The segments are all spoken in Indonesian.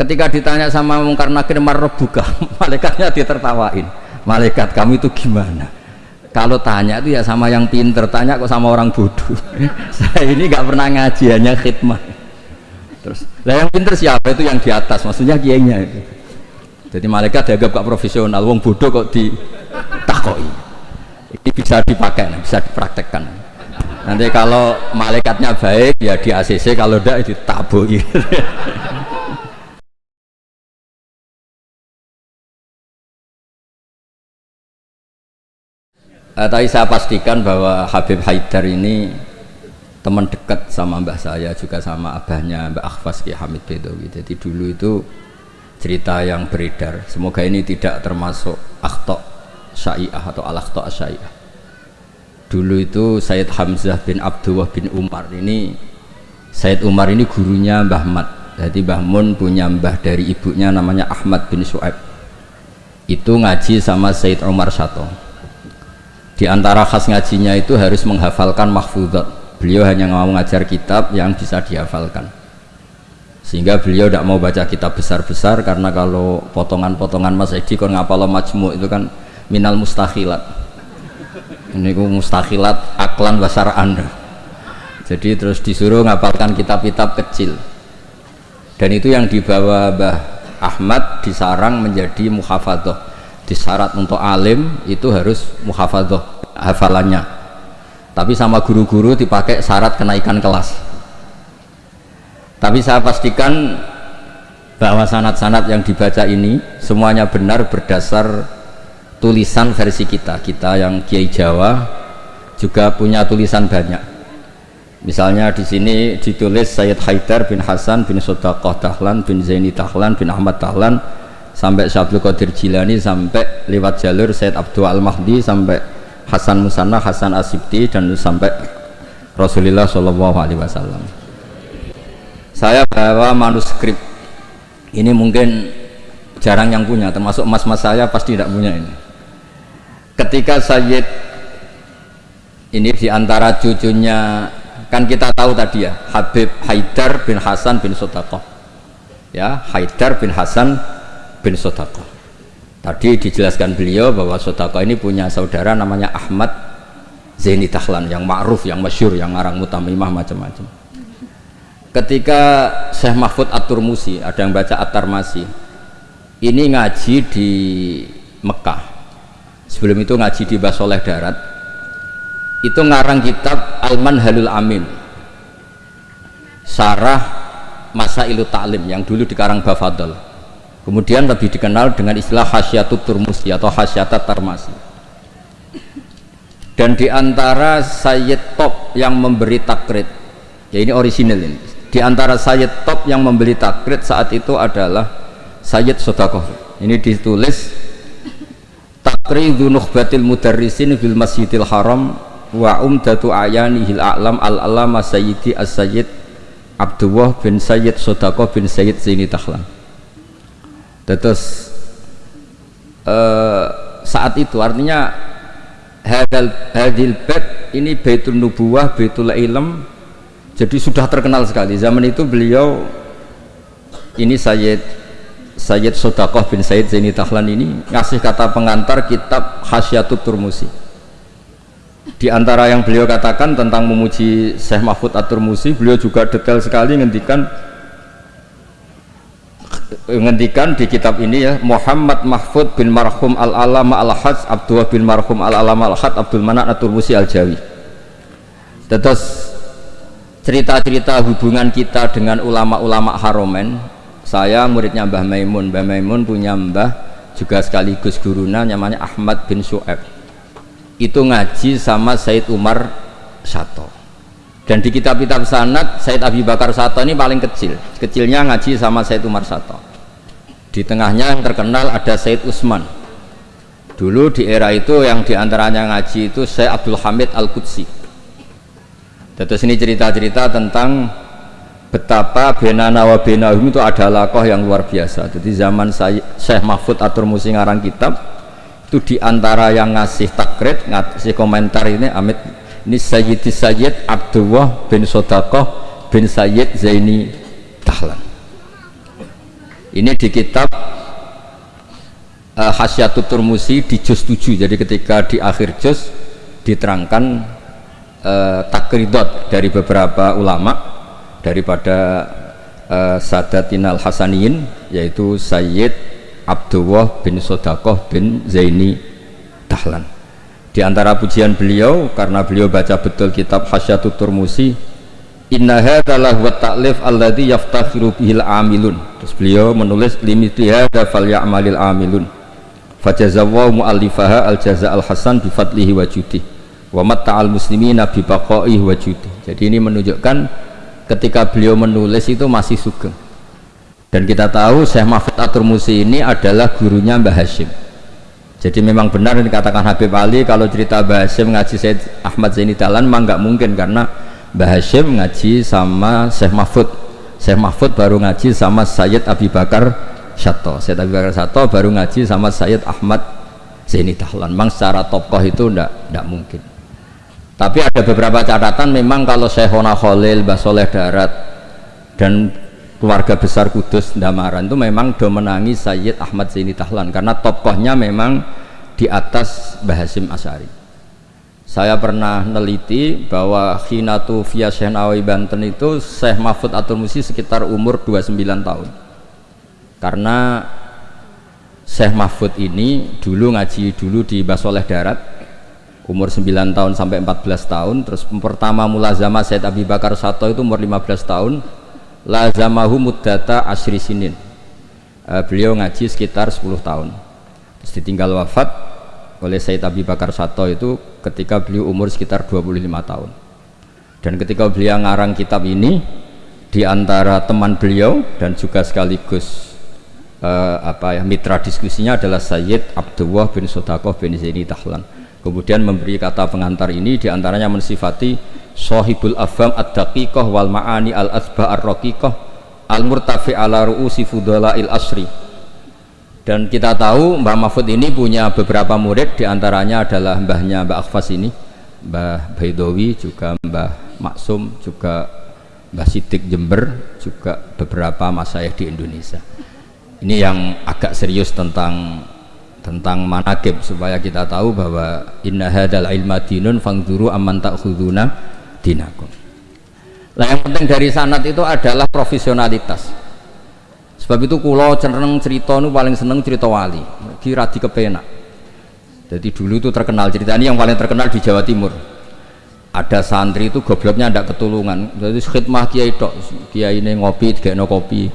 ketika ditanya sama mungkar nakir buka malaikatnya ditertawain. Malaikat kamu itu gimana? Kalau tanya itu ya sama yang pinter tanya kok sama orang bodoh. Saya ini nggak pernah ngaji hanya khidmat. Terus lah yang pinter siapa itu yang di atas? Maksudnya kiainya itu. Jadi malaikat dianggap gak profesional wong bodoh kok ditakoi. Ini bisa dipakai bisa dipraktekkan. Nanti kalau malaikatnya baik ya di ACC kalau tidak ditabui Uh, tapi saya pastikan bahwa Habib Haidar ini teman dekat sama mbah saya juga sama abahnya Mbak Akhfas Ki Hamid Bedowi jadi dulu itu cerita yang beredar. Semoga ini tidak termasuk akhto syai'ah atau al-akhto syai'ah. Dulu itu Sayyid Hamzah bin Abdullah bin Umar ini Sayyid Umar ini gurunya Mbah Mat. Jadi Mbah Mun punya mbah dari ibunya namanya Ahmad bin Su'aib. Itu ngaji sama Sayyid Umar Sato di antara khas ngajinya itu harus menghafalkan mahfudzat beliau hanya mau mengajar kitab yang bisa dihafalkan. Sehingga beliau tidak mau baca kitab besar-besar karena kalau potongan-potongan Mas Edi kon ngapal majmu itu kan minal mustahilat. Ini ku mustahilat aklan basar anda. Jadi terus disuruh ngapalkan kitab-kitab kecil. Dan itu yang dibawa Mbah Ahmad disarang menjadi muhafadzah disyarat untuk alim itu harus muhafadzah hafalannya. Tapi sama guru-guru dipakai syarat kenaikan kelas. Tapi saya pastikan bahwa sanat-sanat yang dibaca ini semuanya benar berdasar tulisan versi kita. Kita yang Kiai Jawa juga punya tulisan banyak. Misalnya di sini ditulis Sayyid Haidar bin Hasan bin Sodaqah Dahlan bin Zaini Dahlan bin Ahmad Dahlan sampai Syabdul Qadir Jilani sampai lewat jalur Sayyid Abdul Al-Mahdi sampai Hasan Musanna, Hasan Asibti dan sampai Rasulullah Shallallahu Alaihi Wasallam. Saya bawa manuskrip ini mungkin jarang yang punya, termasuk mas-mas saya pasti tidak punya ini. Ketika Sayyid ini di antara cucunya kan kita tahu tadi ya Habib Haidar bin Hasan bin Sotakoh ya Haidar bin Hasan bin Sotakoh Tadi dijelaskan beliau bahwa Sodako ini punya saudara namanya Ahmad Zaini Dahlan yang ma'ruf, yang masyur, yang ngarang mutamimah macam-macam. Ketika Syekh Mahfud At-Turmusi, ada yang baca At-Tarmasi, ini ngaji di Mekah. Sebelum itu ngaji di Basoleh Darat. Itu ngarang kitab Al-Manhalul Amin. Sarah Masa Ilu Ta'lim yang dulu dikarang Bafadol kemudian lebih dikenal dengan istilah hasyatut turmusi atau hasyatat tarmasi. Dan di antara Sayyid Top yang memberi takrit ya ini orisinal ini. Di antara Sayyid Top yang memberi takrit saat itu adalah Sayyid Sodakoh. Ini ditulis takridu nukhbatil mudarrisin fil masjidil haram wa umdatu ayanihil a'lam al-alama sayyidi as-sayyid Abdullah bin Sayyid Sodakoh bin Sayyid Zaini Tahlan terus uh, saat itu artinya hadal hadil bait ini baitul nubuwah baitul ilm jadi sudah terkenal sekali. Zaman itu beliau ini Sayyid Sayyid Sodakoh bin Sayyid Zaini Tahlan ini ngasih kata pengantar kitab Hasyatut Turmusi. Di antara yang beliau katakan tentang memuji Syekh Mahfud At-Turmusi beliau juga detail sekali ngendikan ngendikan di kitab ini ya Muhammad Mahfud bin Marhum Al-Alama Al-Hajj Abdullah bin Marhum Al-Alama Al-Had Abdul Manak Musi Al-Jawi. Terus cerita-cerita hubungan kita dengan ulama-ulama haromen saya muridnya Mbah Maimun. Mbah Maimun punya mbah juga sekaligus guruna namanya Ahmad bin Su'eb itu ngaji sama Said Umar Sato dan di kitab-kitab sanat Said Abi Bakar Sato ini paling kecil. Kecilnya ngaji sama Said Umar Sato. Di tengahnya yang terkenal ada Said Usman. Dulu di era itu yang di antaranya ngaji itu Said Abdul Hamid Al-Qudsi. Terus ini cerita-cerita tentang betapa benana wa benahum itu adalah koh yang luar biasa. Jadi zaman Syekh Mahfud Atur Musi ngarang kitab itu di antara yang ngasih takrit ngasih komentar ini Amit ini Sayyidi Sayyid Abdullah bin Sodakoh bin Sayyid Zaini Tahlan ini di kitab uh, Hasyatut Turmusi di juz 7 jadi ketika di akhir juz diterangkan uh, takridot dari beberapa ulama daripada uh, Sadatinal Hasaniyin yaitu Sayyid Abdullah bin Sodakoh bin Zaini Dahlan di antara pujian beliau karena beliau baca betul kitab Hasyatut Turmusi Inna hadzalah wa ta'lif alladhi yaftakhiru bihil amilun. Terus beliau menulis limiti hadza falyamalil amilun. Fajazawahu mu'allifaha al jaza al hasan bi fadlihi wa judi. Wa matta'al muslimina bi baqaihi wa. Jadi ini menunjukkan ketika beliau menulis itu masih sugeng. Dan kita tahu Syekh Mahfud Atur Musi ini adalah gurunya Mbah Hashim. Jadi memang benar yang dikatakan Habib Ali kalau cerita Mbah Hashim ngaji Said Ahmad Zaini Dahlan memang nggak mungkin karena Mbah Hashim ngaji sama Syekh Mahfud. Syekh Mahfud baru ngaji sama Sayyid Abi Bakar Syato Sayyid Abi Bakar Syato baru ngaji sama Sayyid Ahmad Zaini Dahlan. Memang secara tokoh itu ndak ndak mungkin. Tapi ada beberapa catatan memang kalau Syekhona Khalil Mbah Soleh Darat dan keluarga besar Kudus Damaran itu memang do menangi Sayyid Ahmad Zaini Dahlan karena tokohnya memang di atas Mbah Hashim Asyari saya pernah neliti bahwa Khinatu via Syekh Nawawi Banten itu Syekh Mahfud Atul Musi sekitar umur 29 tahun. Karena Syekh Mahfud ini dulu ngaji dulu di Basoleh Darat umur 9 tahun sampai 14 tahun terus pertama mulazama Syed Abi Bakar Sato itu umur 15 tahun lazamahu muddata asri sinin. Uh, beliau ngaji sekitar 10 tahun. Terus ditinggal wafat oleh Said Abi Bakar Sato itu ketika beliau umur sekitar 25 tahun. Dan ketika beliau ngarang kitab ini di antara teman beliau dan juga sekaligus uh, apa ya mitra diskusinya adalah Sayyid Abdullah bin Sodakoh bin Zaini Tahlan. Kemudian memberi kata pengantar ini di antaranya mensifati Sohibul Afam Ad-Daqiqah wal Ma'ani Al-Asba Ar-Raqiqah Al-Murtafi ala ru'usi asri. Dan kita tahu Mbah Mahfud ini punya beberapa murid di antaranya adalah mbahnya Mbah Akhfas ini Mbah Baidowi juga Mbah Maksum juga Mbah Sidik Jember juga beberapa masayah di Indonesia. Ini yang agak serius tentang tentang manakib supaya kita tahu bahwa inna hadal ilma dinun fangduru amman ta'khuduna dinakum. Nah yang penting dari sanat itu adalah profesionalitas. Sebab itu kulo cenderung cerita nu paling seneng cerita wali. Kira di kepenak jadi dulu itu terkenal cerita. Ini yang paling terkenal di Jawa Timur. Ada santri itu gobloknya ada ketulungan. Jadi khidmah kiai tok kiai ini ngopi tiga no kopi.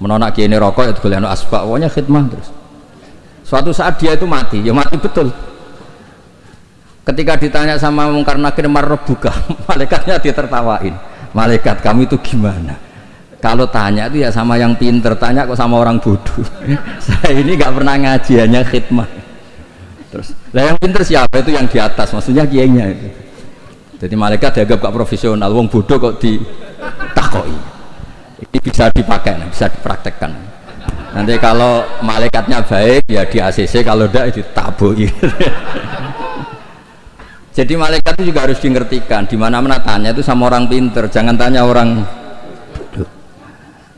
Menolak kiai ini rokok itu kalian asbak. Pokoknya khidmah terus. Suatu saat dia itu mati. Ya mati betul ketika ditanya sama mungkar nakir buka malaikatnya ditertawain. Malaikat kami itu gimana? Kalau tanya itu ya sama yang pinter tanya kok sama orang bodoh. Saya ini nggak pernah ngaji hanya khidmah terus lah yang pinter siapa itu yang di atas? Maksudnya kiainya itu. Jadi malaikat dianggap gak profesional wong bodoh kok ditakoi. Ini bisa dipakai bisa dipraktekkan. Nanti kalau malaikatnya baik ya di ACC kalau tidak ditabui jadi malaikat itu juga harus dimengertikan di mana mana tanya itu sama orang pinter jangan tanya orang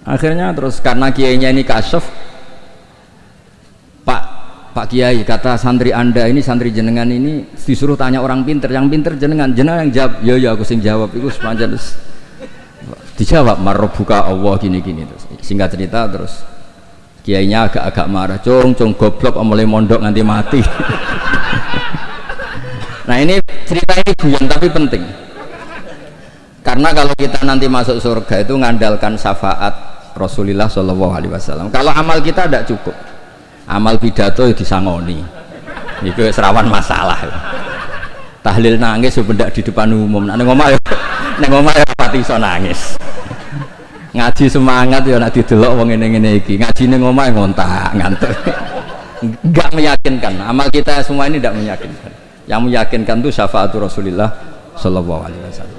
akhirnya terus karena kiainya ini kasuf pak pak kiai kata santri anda ini santri jenengan ini disuruh tanya orang pinter. Yang pinter jenengan jenengan yang jawab. Ya ya aku sing jawab. Itu sepanjang terus dijawab buka Allah gini gini terus singkat cerita terus kiainya agak-agak marah. Cung cung goblok mulai mondok nanti mati nah ini cerita ini buyan tapi penting. Karena kalau kita nanti masuk surga itu ngandalkan syafaat Rasulullah Shallallahu Alaihi Wasallam. Kalau amal kita tidak cukup. Amal pidato itu disangoni. Itu serawan masalah. Tahlil nangis sebenarnya di depan umum. Nah ngomong ya neng ya pati so nangis. Ngaji semangat ya nak didelok wong ini ini iki. Ngaji neng ngomong ya ngontak ngantuk. Nggak meyakinkan. Amal kita semua ini tidak meyakinkan yang meyakinkan itu syafaatul Rasulullah Shallallahu Alaihi Wasallam